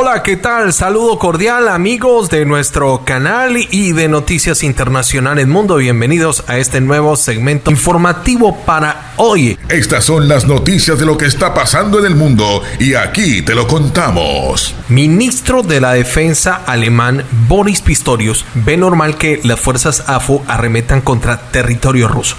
Hola, ¿qué tal? Saludo cordial amigos de nuestro canal y de Noticias Internacionales Mundo. Bienvenidos a este nuevo segmento informativo para hoy. Estas son las noticias de lo que está pasando en el mundo y aquí te lo contamos. Ministro de la Defensa alemán Boris Pistorius ve normal que las fuerzas AFU arremetan contra territorio ruso.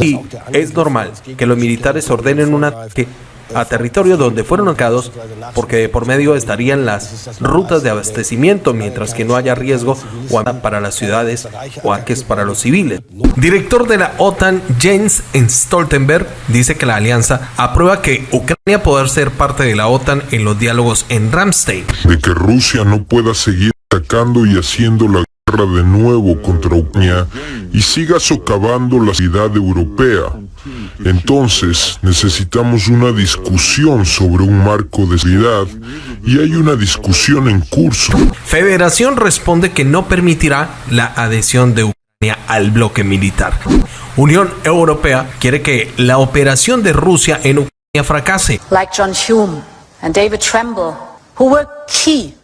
Y es normal que los militares ordenen un ataque a territorio donde fueron ubicados porque por medio estarían las rutas de abastecimiento mientras que no haya riesgo para las ciudades o ataques para los civiles. Director de la OTAN Jens Stoltenberg dice que la alianza aprueba que Ucrania pueda ser parte de la OTAN en los diálogos en Ramstein. De que Rusia no pueda seguir atacando y haciendo la guerra de nuevo contra Ucrania y siga socavando la ciudad europea entonces necesitamos una discusión sobre un marco de seguridad y hay una discusión en curso. Federación responde que no permitirá la adhesión de Ucrania al bloque militar. Unión Europea quiere que la operación de Rusia en Ucrania fracase. Like John Hume and David Tremble, who were key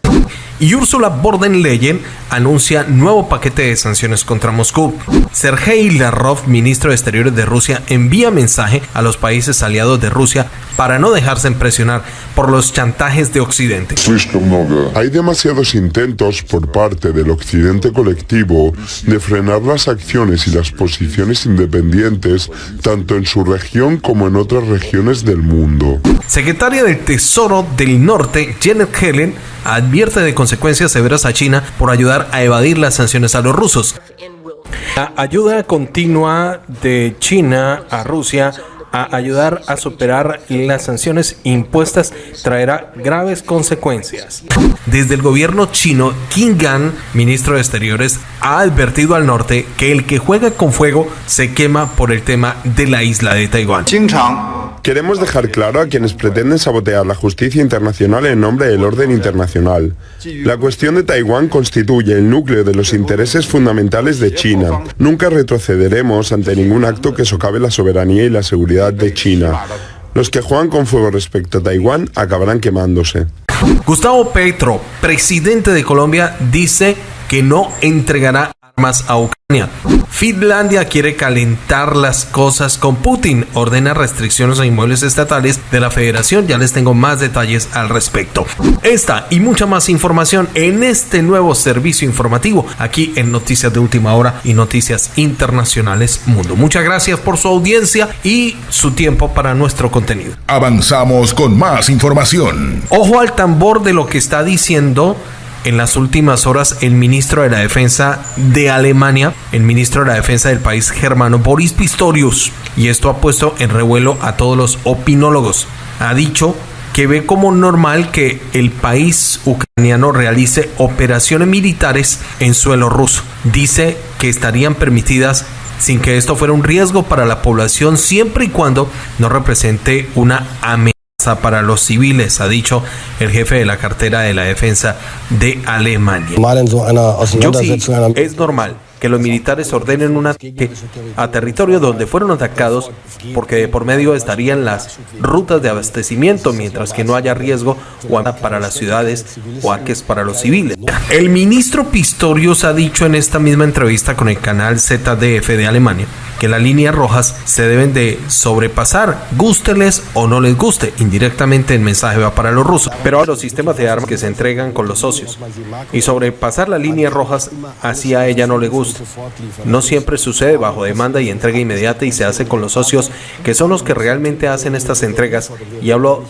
y Ursula von der Leyen anuncia nuevo paquete de sanciones contra Moscú. Sergei Lavrov, ministro de Exteriores de Rusia, envía mensaje a los países aliados de Rusia para no dejarse impresionar por los chantajes de Occidente. Hay demasiados intentos por parte del Occidente colectivo de frenar las acciones y las posiciones independientes tanto en su región como en otras regiones del mundo. Secretaria del Tesoro del Norte, Janet Helen, advierte de consecuencias severas a China por ayudar a evadir las sanciones a los rusos. La ayuda continua de China a Rusia a ayudar a superar las sanciones impuestas traerá graves consecuencias. Desde el gobierno chino, Qin Gan, ministro de Exteriores, ha advertido al norte que el que juega con fuego se quema por el tema de la isla de Taiwán. Queremos dejar claro a quienes pretenden sabotear la justicia internacional en nombre del orden internacional. La cuestión de Taiwán constituye el núcleo de los intereses fundamentales de China. Nunca retrocederemos ante ningún acto que socave la soberanía y la seguridad de China. Los que juegan con fuego respecto a Taiwán acabarán quemándose. Gustavo Petro, presidente de Colombia, dice que no entregará armas a Ucrania. Finlandia quiere calentar las cosas con Putin, ordena restricciones a inmuebles estatales de la federación, ya les tengo más detalles al respecto. Esta y mucha más información en este nuevo servicio informativo aquí en Noticias de Última Hora y Noticias Internacionales Mundo. Muchas gracias por su audiencia y su tiempo para nuestro contenido. Avanzamos con más información. Ojo al tambor de lo que está diciendo en las últimas horas el ministro de la Defensa de Alemania, el ministro de la Defensa del país germano, Boris Pistorius, y esto ha puesto en revuelo a todos los opinólogos. Ha dicho que ve como normal que el país ucraniano realice operaciones militares en suelo ruso. Dice que estarían permitidas sin que esto fuera un riesgo para la población siempre y cuando no represente una amenaza para los civiles, ha dicho el jefe de la cartera de la defensa de Alemania. es normal que los militares ordenen un ataque a territorio donde fueron atacados porque de por medio estarían las rutas de abastecimiento mientras que no haya riesgo o para las ciudades o ataques para los civiles. El ministro Pistorius ha dicho en esta misma entrevista con el canal ZDF de Alemania que las líneas rojas se deben de sobrepasar, gústeles o no les guste. Indirectamente el mensaje va para los rusos, pero ahora los sistemas de armas que se entregan con los socios. Y sobrepasar las líneas rojas así a ella no le gusta. No siempre sucede bajo demanda y entrega inmediata y se hace con los socios que son los que realmente hacen estas entregas. Y hablo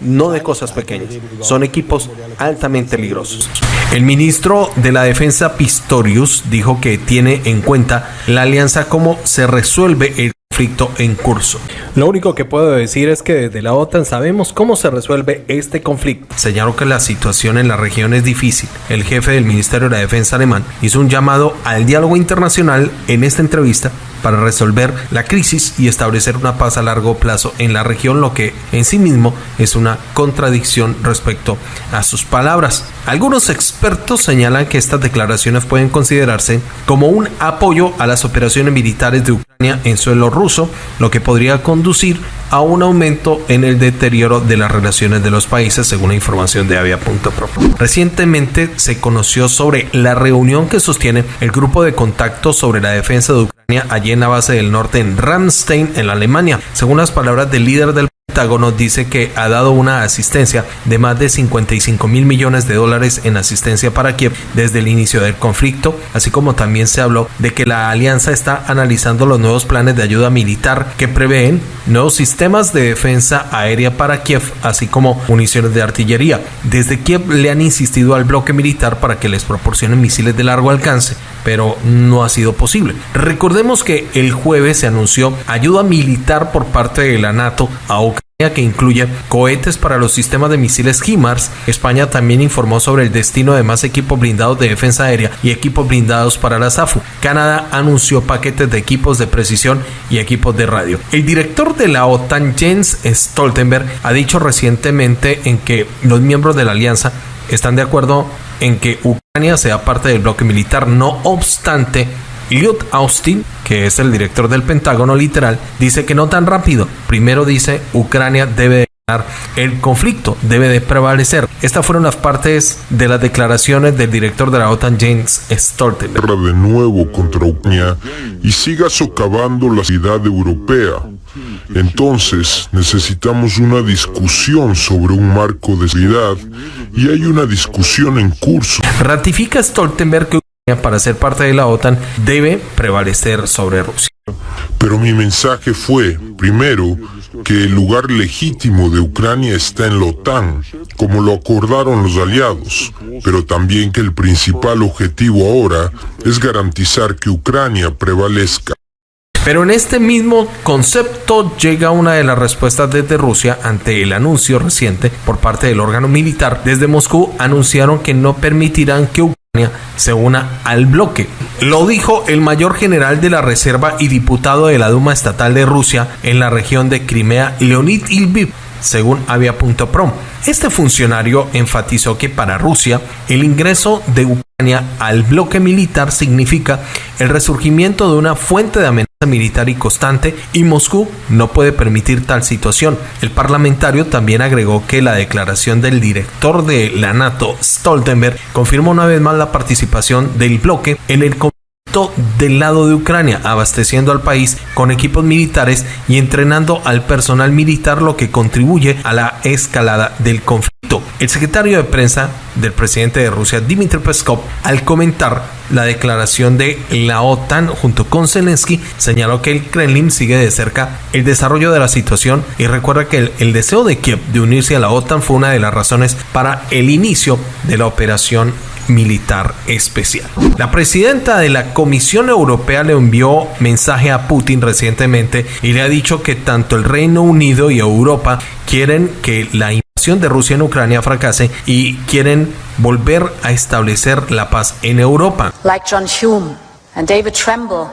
no de cosas pequeñas, son equipos altamente peligrosos. El ministro de la Defensa Pistorius dijo que tiene en cuenta la alianza como se resuelve el conflicto en curso. Lo único que puedo decir es que desde la OTAN sabemos cómo se resuelve este conflicto. Señaló que la situación en la región es difícil. El jefe del Ministerio de la Defensa alemán hizo un llamado al diálogo internacional en esta entrevista para resolver la crisis y establecer una paz a largo plazo en la región, lo que en sí mismo es una contradicción respecto a sus palabras. Algunos expertos señalan que estas declaraciones pueden considerarse como un apoyo a las operaciones militares de Ucrania en suelo ruso, lo que podría conducir a un aumento en el deterioro de las relaciones de los países, según la información de Avia.pro. Recientemente se conoció sobre la reunión que sostiene el grupo de contacto sobre la defensa de Ucrania allí en la base del norte en Ramstein, en Alemania. Según las palabras del líder del Pentágono dice que ha dado una asistencia de más de 55 mil millones de dólares en asistencia para Kiev desde el inicio del conflicto, así como también se habló de que la alianza está analizando los nuevos planes de ayuda militar que prevén nuevos sistemas de defensa aérea para Kiev, así como municiones de artillería. Desde Kiev le han insistido al bloque militar para que les proporcionen misiles de largo alcance, pero no ha sido posible. Recordemos que el jueves se anunció ayuda militar por parte de la NATO a Ucrania que incluye cohetes para los sistemas de misiles HIMARS. España también informó sobre el destino de más equipos blindados de defensa aérea y equipos blindados para la SAFU. Canadá anunció paquetes de equipos de precisión y equipos de radio. El director de la OTAN, Jens Stoltenberg, ha dicho recientemente en que los miembros de la alianza están de acuerdo en que Ucrania sea parte del bloque militar. No obstante, Lloyd Austin, que es el director del Pentágono literal, dice que no tan rápido. Primero dice, Ucrania debe de ganar el conflicto, debe de prevalecer. Estas fueron las partes de las declaraciones del director de la OTAN, James Stoltenberg. de nuevo contra Ucrania y siga socavando la ciudad europea. Entonces necesitamos una discusión sobre un marco de seguridad y hay una discusión en curso. Ratifica Stoltenberg que para ser parte de la OTAN debe prevalecer sobre Rusia. Pero mi mensaje fue, primero, que el lugar legítimo de Ucrania está en la OTAN, como lo acordaron los aliados, pero también que el principal objetivo ahora es garantizar que Ucrania prevalezca. Pero en este mismo concepto llega una de las respuestas desde Rusia ante el anuncio reciente por parte del órgano militar. Desde Moscú anunciaron que no permitirán que Ucrania se una al bloque. Lo dijo el mayor general de la Reserva y diputado de la Duma Estatal de Rusia en la región de Crimea, Leonid Ilviv, según Avia.prom. Este funcionario enfatizó que para Rusia el ingreso de Ucrania al bloque militar significa el resurgimiento de una fuente de amenaza militar y constante y Moscú no puede permitir tal situación. El parlamentario también agregó que la declaración del director de la NATO, Stoltenberg, confirmó una vez más la participación del bloque en el del lado de Ucrania, abasteciendo al país con equipos militares y entrenando al personal militar, lo que contribuye a la escalada del conflicto. El secretario de prensa del presidente de Rusia, Dmitry Peskov, al comentar la declaración de la OTAN junto con Zelensky, señaló que el Kremlin sigue de cerca el desarrollo de la situación y recuerda que el, el deseo de Kiev de unirse a la OTAN fue una de las razones para el inicio de la operación militar especial. La presidenta de la Comisión Europea le envió mensaje a Putin recientemente y le ha dicho que tanto el Reino Unido y Europa quieren que la invasión de Rusia en Ucrania fracase y quieren volver a establecer la paz en Europa. John Hume David Tremble,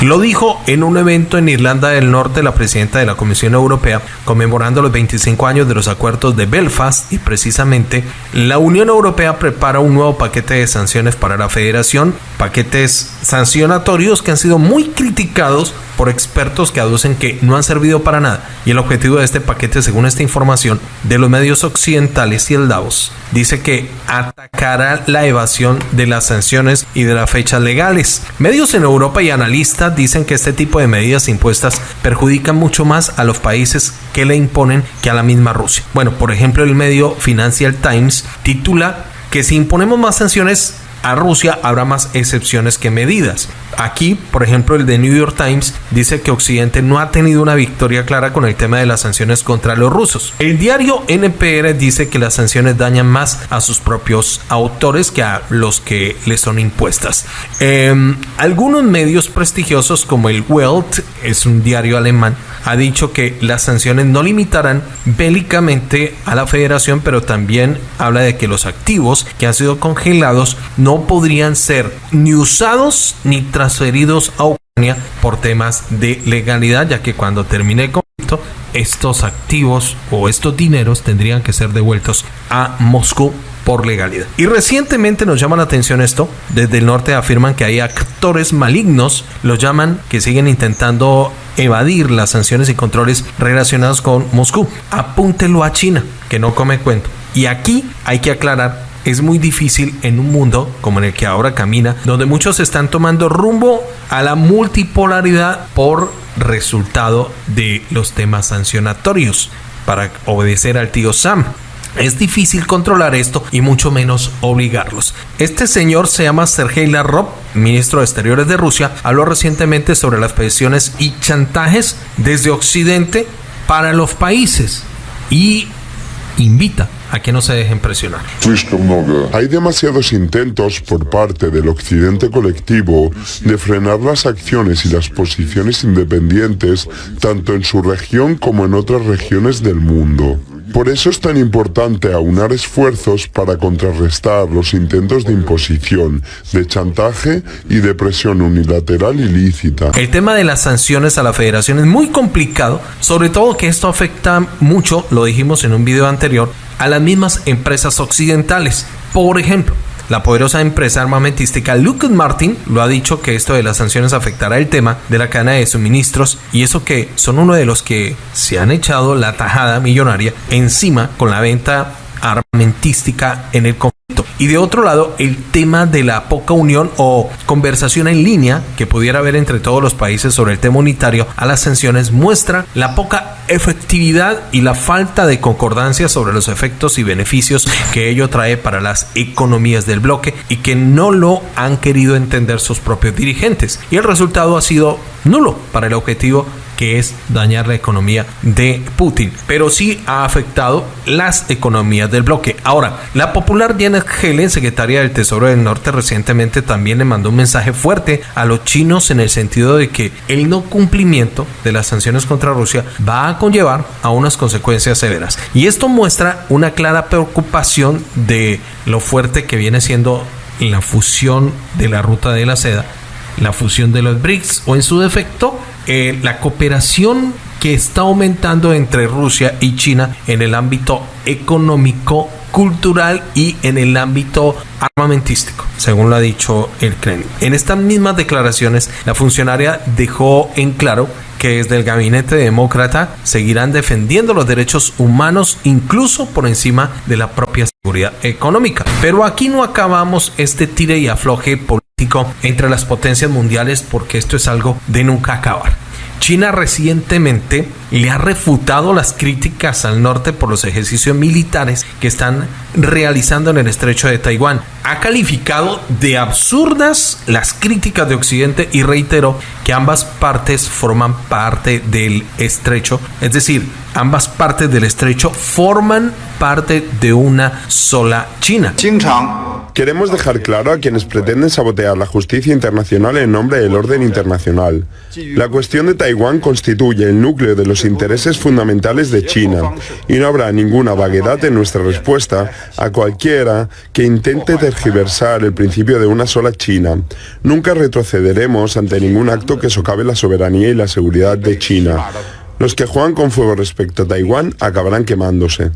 lo dijo en un evento en Irlanda del Norte la presidenta de la Comisión Europea conmemorando los 25 años de los acuerdos de Belfast y precisamente la Unión Europea prepara un nuevo paquete de sanciones para la federación, paquetes sancionatorios que han sido muy criticados por expertos que aducen que no han servido para nada. Y el objetivo de este paquete, según esta información de los medios occidentales y el Davos, dice que atacará la evasión de las sanciones y de las fechas legales. Medios en Europa y analistas dicen que este tipo de medidas impuestas perjudican mucho más a los países que le imponen que a la misma Rusia. Bueno, por ejemplo, el medio Financial Times titula que si imponemos más sanciones a Rusia habrá más excepciones que medidas. Aquí, por ejemplo, el de New York Times dice que Occidente no ha tenido una victoria clara con el tema de las sanciones contra los rusos. El diario NPR dice que las sanciones dañan más a sus propios autores que a los que les son impuestas. Em, algunos medios prestigiosos como el Welt, es un diario alemán, ha dicho que las sanciones no limitarán bélicamente a la federación, pero también habla de que los activos que han sido congelados no podrían ser ni usados ni transferidos a Ucrania por temas de legalidad, ya que cuando termine el conflicto estos activos o estos dineros tendrían que ser devueltos a Moscú por legalidad. Y recientemente nos llama la atención esto, desde el norte afirman que hay actores malignos, los llaman que siguen intentando evadir las sanciones y controles relacionados con Moscú. Apúntelo a China, que no come cuento. Y aquí hay que aclarar es muy difícil en un mundo como en el que ahora camina, donde muchos están tomando rumbo a la multipolaridad por resultado de los temas sancionatorios para obedecer al tío Sam. Es difícil controlar esto y mucho menos obligarlos. Este señor se llama Sergei Lavrov, ministro de Exteriores de Rusia, habló recientemente sobre las presiones y chantajes desde Occidente para los países y invita a que no se dejen presionar. Hay demasiados intentos por parte del occidente colectivo de frenar las acciones y las posiciones independientes tanto en su región como en otras regiones del mundo. Por eso es tan importante aunar esfuerzos para contrarrestar los intentos de imposición, de chantaje y de presión unilateral ilícita. El tema de las sanciones a la federación es muy complicado, sobre todo que esto afecta mucho, lo dijimos en un video anterior, a las mismas empresas occidentales. Por ejemplo, la poderosa empresa armamentística Lockheed Martin lo ha dicho que esto de las sanciones afectará el tema de la cadena de suministros y eso que son uno de los que se han echado la tajada millonaria encima con la venta armamentística en el conflicto. Y de otro lado, el tema de la poca unión o conversación en línea que pudiera haber entre todos los países sobre el tema unitario a las sanciones muestra la poca efectividad y la falta de concordancia sobre los efectos y beneficios que ello trae para las economías del bloque y que no lo han querido entender sus propios dirigentes. Y el resultado ha sido nulo para el objetivo que es dañar la economía de Putin, pero sí ha afectado las economías del bloque. Ahora, la popular Janet Yellen, secretaria del Tesoro del Norte, recientemente también le mandó un mensaje fuerte a los chinos en el sentido de que el no cumplimiento de las sanciones contra Rusia va a conllevar a unas consecuencias severas. Y esto muestra una clara preocupación de lo fuerte que viene siendo la fusión de la ruta de la seda, la fusión de los BRICS o en su defecto eh, la cooperación que está aumentando entre Rusia y China en el ámbito económico, cultural y en el ámbito armamentístico, según lo ha dicho el Kremlin. En estas mismas declaraciones, la funcionaria dejó en claro que desde el gabinete demócrata seguirán defendiendo los derechos humanos incluso por encima de la propia seguridad económica. Pero aquí no acabamos este tire y afloje político entre las potencias mundiales porque esto es algo de nunca acabar. China recientemente le ha refutado las críticas al norte por los ejercicios militares que están realizando en el estrecho de Taiwán. Ha calificado de absurdas las críticas de Occidente y reiteró que ambas partes forman parte del estrecho, es decir, ambas partes del estrecho forman parte de una sola China. Queremos dejar claro a quienes pretenden sabotear la justicia internacional en nombre del orden internacional. La cuestión de Taiwán constituye el núcleo de los intereses fundamentales de China y no habrá ninguna vaguedad en nuestra respuesta a cualquiera que intente tergiversar el principio de una sola China. Nunca retrocederemos ante ningún acto que socave la soberanía y la seguridad de China. Los que juegan con fuego respecto a Taiwán acabarán quemándose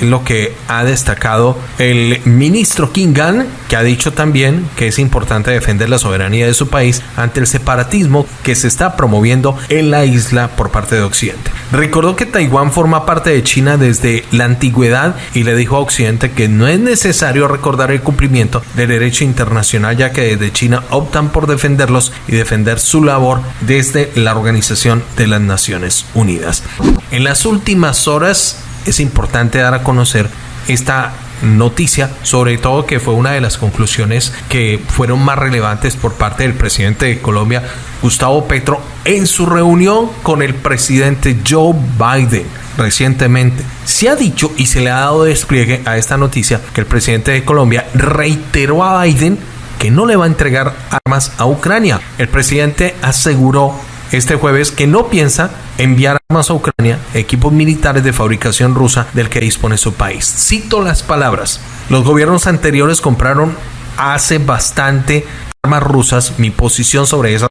lo que ha destacado el ministro Kingan, que ha dicho también que es importante defender la soberanía de su país ante el separatismo que se está promoviendo en la isla por parte de Occidente. Recordó que Taiwán forma parte de China desde la antigüedad y le dijo a Occidente que no es necesario recordar el cumplimiento del derecho internacional ya que desde China optan por defenderlos y defender su labor desde la Organización de las Naciones Unidas. En las últimas horas es importante dar a conocer esta noticia, sobre todo que fue una de las conclusiones que fueron más relevantes por parte del presidente de Colombia, Gustavo Petro, en su reunión con el presidente Joe Biden recientemente. Se ha dicho y se le ha dado despliegue a esta noticia que el presidente de Colombia reiteró a Biden que no le va a entregar armas a Ucrania. El presidente aseguró este jueves que no piensa enviar armas a Ucrania, equipos militares de fabricación rusa del que dispone su país. Cito las palabras. Los gobiernos anteriores compraron hace bastante armas rusas. Mi posición sobre esas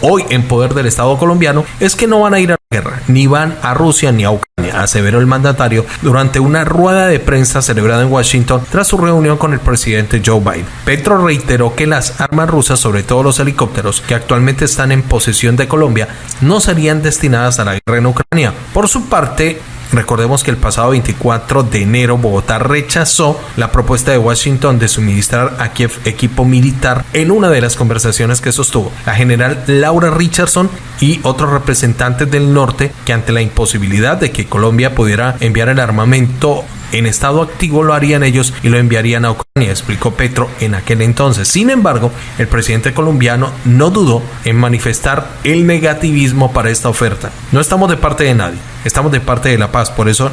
hoy en poder del Estado colombiano es que no van a ir a la guerra, ni van a Rusia ni a Ucrania, aseveró el mandatario durante una rueda de prensa celebrada en Washington tras su reunión con el presidente Joe Biden. Petro reiteró que las armas rusas, sobre todo los helicópteros que actualmente están en posesión de Colombia, no serían destinadas a la guerra en Ucrania. Por su parte, Recordemos que el pasado 24 de enero Bogotá rechazó la propuesta de Washington de suministrar a Kiev equipo militar en una de las conversaciones que sostuvo la general Laura Richardson y otros representantes del norte que ante la imposibilidad de que Colombia pudiera enviar el armamento en estado activo lo harían ellos y lo enviarían a Ucrania, explicó Petro en aquel entonces. Sin embargo, el presidente colombiano no dudó en manifestar el negativismo para esta oferta. No estamos de parte de nadie, estamos de parte de la paz, por eso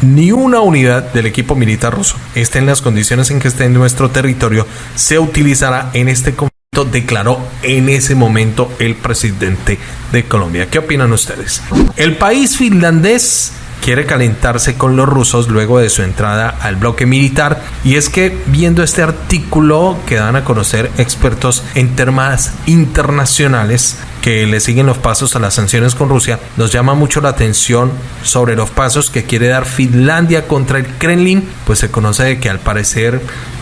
ni una unidad del equipo militar ruso esté en las condiciones en que esté en nuestro territorio se utilizará en este conflicto declaró en ese momento el presidente de Colombia. ¿Qué opinan ustedes? El país finlandés quiere calentarse con los rusos luego de su entrada al bloque militar. Y es que viendo este artículo que dan a conocer expertos en temas internacionales, que le siguen los pasos a las sanciones con Rusia, nos llama mucho la atención sobre los pasos que quiere dar Finlandia contra el Kremlin, pues se conoce que al parecer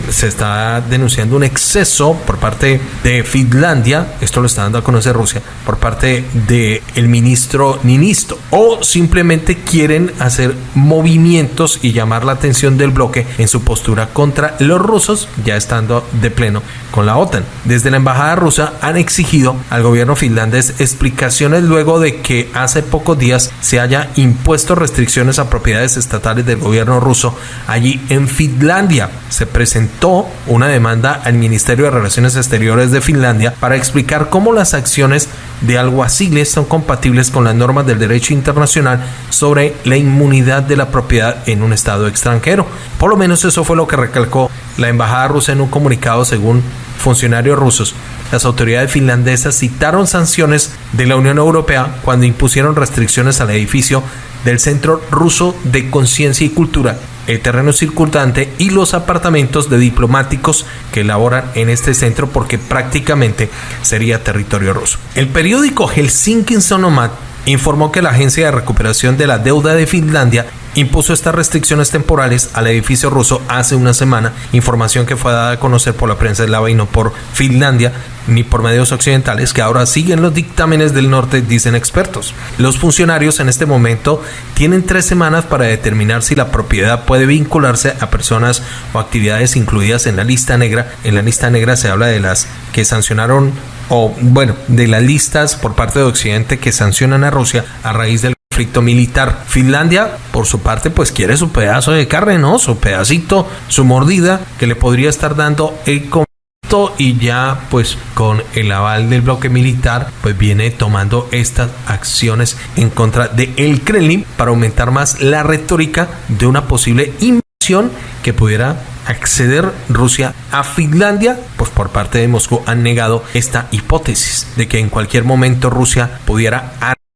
se está denunciando un exceso por parte de Finlandia, esto lo está dando a conocer Rusia, por parte del el ministro Ninisto, o simplemente quieren hacer movimientos y llamar la atención del bloque en su postura contra los rusos, ya estando de pleno con la OTAN. Desde la embajada rusa han exigido al gobierno finlandés explicaciones luego de que hace pocos días se haya impuesto restricciones a propiedades estatales del gobierno ruso allí en Finlandia. Se presentó una demanda al Ministerio de Relaciones Exteriores de Finlandia para explicar cómo las acciones de alguaciles son compatibles con las normas del derecho internacional sobre la inmunidad de la propiedad en un estado extranjero. Por lo menos eso fue lo que recalcó la embajada rusa en un comunicado según funcionarios rusos. Las autoridades finlandesas citaron sanciones de la Unión Europea cuando impusieron restricciones al edificio del Centro Ruso de Conciencia y Cultura, el terreno circundante y los apartamentos de diplomáticos que laboran en este centro porque prácticamente sería territorio ruso. El periódico Helsinki Sonomat informó que la Agencia de Recuperación de la Deuda de Finlandia impuso estas restricciones temporales al edificio ruso hace una semana, información que fue dada a conocer por la prensa eslava y no por Finlandia ni por medios occidentales que ahora siguen los dictámenes del norte, dicen expertos. Los funcionarios en este momento tienen tres semanas para determinar si la propiedad puede vincularse a personas o actividades incluidas en la lista negra. En la lista negra se habla de las que sancionaron o bueno, de las listas por parte de Occidente que sancionan a Rusia a raíz del conflicto militar. Finlandia, por su parte, pues quiere su pedazo de carne, ¿no? Su pedacito, su mordida que le podría estar dando el conflicto y ya pues con el aval del bloque militar pues viene tomando estas acciones en contra de el Kremlin para aumentar más la retórica de una posible invasión que pudiera acceder Rusia a Finlandia, pues por parte de Moscú han negado esta hipótesis de que en cualquier momento Rusia pudiera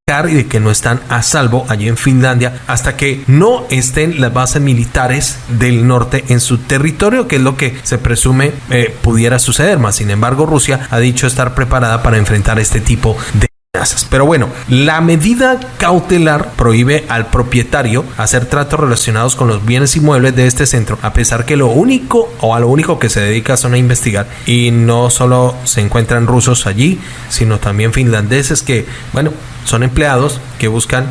y de que no están a salvo allí en Finlandia hasta que no estén las bases militares del norte en su territorio, que es lo que se presume eh, pudiera suceder. Más sin embargo, Rusia ha dicho estar preparada para enfrentar este tipo de pero bueno, la medida cautelar prohíbe al propietario hacer tratos relacionados con los bienes inmuebles de este centro, a pesar que lo único o a lo único que se dedica son a investigar y no solo se encuentran rusos allí, sino también finlandeses que, bueno, son empleados que buscan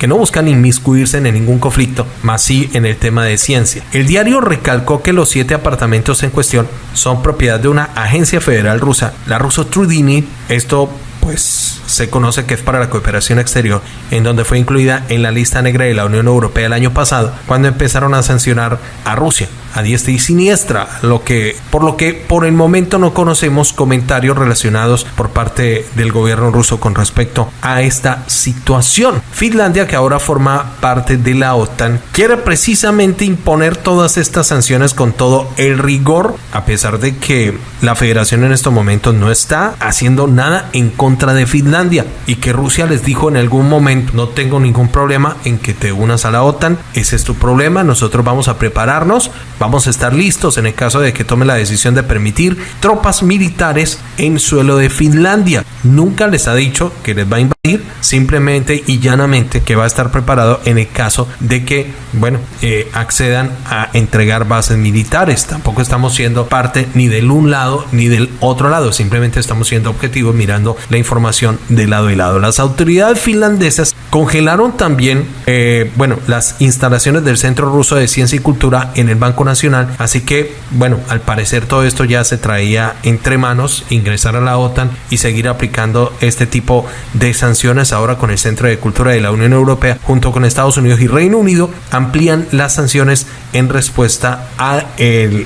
que no buscan inmiscuirse en ningún conflicto, más sí en el tema de ciencia. El diario recalcó que los siete apartamentos en cuestión son propiedad de una agencia federal rusa, la ruso Trudini. Esto pues se conoce que es para la cooperación exterior, en donde fue incluida en la lista negra de la Unión Europea el año pasado, cuando empezaron a sancionar a Rusia a diestra y siniestra, lo que por lo que por el momento no conocemos comentarios relacionados por parte del gobierno ruso con respecto a esta situación. Finlandia, que ahora forma parte de la OTAN, quiere precisamente imponer todas estas sanciones con todo el rigor, a pesar de que la federación en estos momentos no está haciendo nada en contra de Finlandia y que Rusia les dijo en algún momento, no tengo ningún problema en que te unas a la OTAN, ese es tu problema, nosotros vamos a prepararnos Vamos a estar listos en el caso de que tome la decisión de permitir tropas militares en suelo de Finlandia. Nunca les ha dicho que les va a invadir simplemente y llanamente que va a estar preparado en el caso de que, bueno, eh, accedan a entregar bases militares. Tampoco estamos siendo parte ni del un lado ni del otro lado, simplemente estamos siendo objetivos mirando la información de lado y lado. Las autoridades finlandesas congelaron también, eh, bueno, las instalaciones del Centro Ruso de Ciencia y Cultura en el Banco Nacional, así que, bueno, al parecer todo esto ya se traía entre manos, ingresar a la OTAN y seguir aplicando este tipo de sanciones ahora con el Centro de Cultura de la Unión Europea junto con Estados Unidos y Reino Unido amplían las sanciones en respuesta a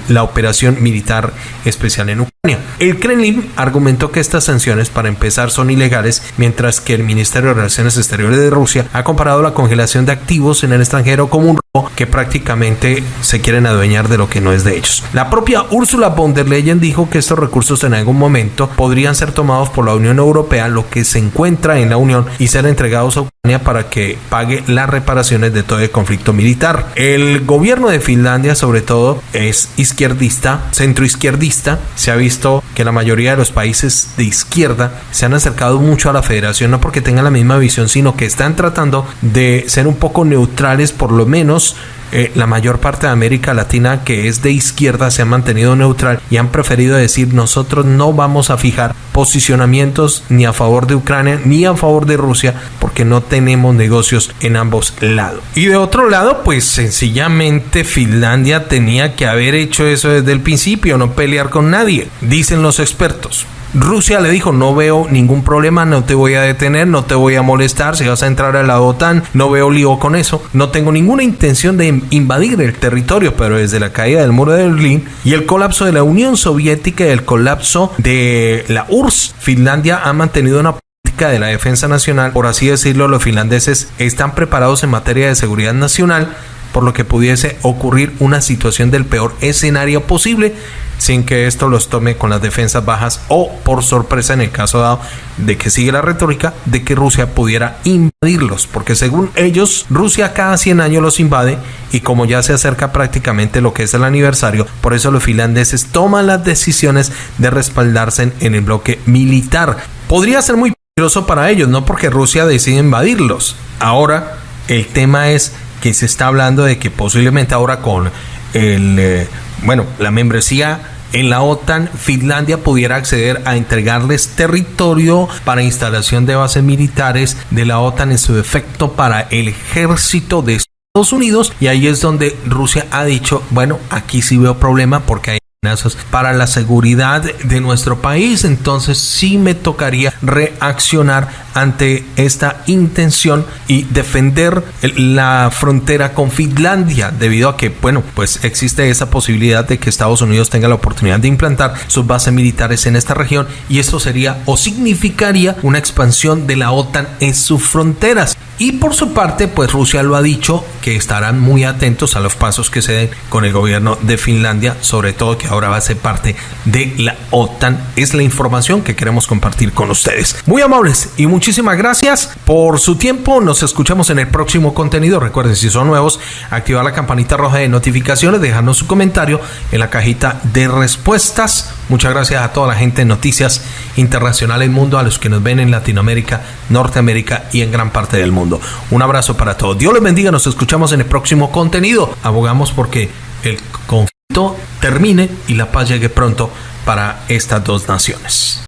la operación militar especial en Ucrania. El Kremlin argumentó que estas sanciones para empezar son ilegales, mientras que el Ministerio de Relaciones Exteriores de Rusia ha comparado la congelación de activos en el extranjero como un que prácticamente se quieren adueñar de lo que no es de ellos. La propia Ursula von der Leyen dijo que estos recursos en algún momento podrían ser tomados por la Unión Europea, lo que se encuentra en la Unión, y ser entregados a Ucrania para que pague las reparaciones de todo el conflicto militar. El gobierno de Finlandia, sobre todo, es izquierdista, centroizquierdista. Se ha visto que la mayoría de los países de izquierda se han acercado mucho a la federación, no porque tengan la misma visión, sino que están tratando de ser un poco neutrales, por lo menos eh, la mayor parte de América Latina que es de izquierda se ha mantenido neutral y han preferido decir nosotros no vamos a fijar posicionamientos ni a favor de Ucrania ni a favor de Rusia porque no tenemos negocios en ambos lados. Y de otro lado, pues sencillamente Finlandia tenía que haber hecho eso desde el principio, no pelear con nadie, dicen los expertos. Rusia le dijo, no veo ningún problema, no te voy a detener, no te voy a molestar, si vas a entrar a la OTAN, no veo lío con eso, no tengo ninguna intención de invadir el territorio, pero desde la caída del muro de Berlín y el colapso de la Unión Soviética y el colapso de la URSS, Finlandia ha mantenido una de la defensa nacional, por así decirlo, los finlandeses están preparados en materia de seguridad nacional, por lo que pudiese ocurrir una situación del peor escenario posible sin que esto los tome con las defensas bajas o por sorpresa en el caso dado de que sigue la retórica de que Rusia pudiera invadirlos, porque según ellos Rusia cada 100 años los invade y como ya se acerca prácticamente lo que es el aniversario, por eso los finlandeses toman las decisiones de respaldarse en el bloque militar. Podría ser muy peligroso para ellos, no porque Rusia decide invadirlos. Ahora el tema es que se está hablando de que posiblemente ahora con el eh, bueno, la membresía en la OTAN, Finlandia pudiera acceder a entregarles territorio para instalación de bases militares de la OTAN en su defecto para el ejército de Estados Unidos. Y ahí es donde Rusia ha dicho, bueno, aquí sí veo problema porque hay para la seguridad de nuestro país, entonces sí me tocaría reaccionar ante esta intención y defender la frontera con Finlandia, debido a que, bueno, pues existe esa posibilidad de que Estados Unidos tenga la oportunidad de implantar sus bases militares en esta región y esto sería o significaría una expansión de la OTAN en sus fronteras. Y por su parte, pues Rusia lo ha dicho que estarán muy atentos a los pasos que se den con el gobierno de Finlandia, sobre todo que ahora va a ser parte de la OTAN. Es la información que queremos compartir con ustedes. Muy amables y muchísimas gracias por su tiempo. Nos escuchamos en el próximo contenido. Recuerden, si son nuevos, activar la campanita roja de notificaciones, dejarnos su comentario en la cajita de respuestas. Muchas gracias a toda la gente de Noticias Internacional Mundo, a los que nos ven en Latinoamérica, Norteamérica y en gran parte del mundo. Un abrazo para todos. Dios les bendiga. Nos en el próximo contenido. Abogamos porque el conflicto termine y la paz llegue pronto para estas dos naciones.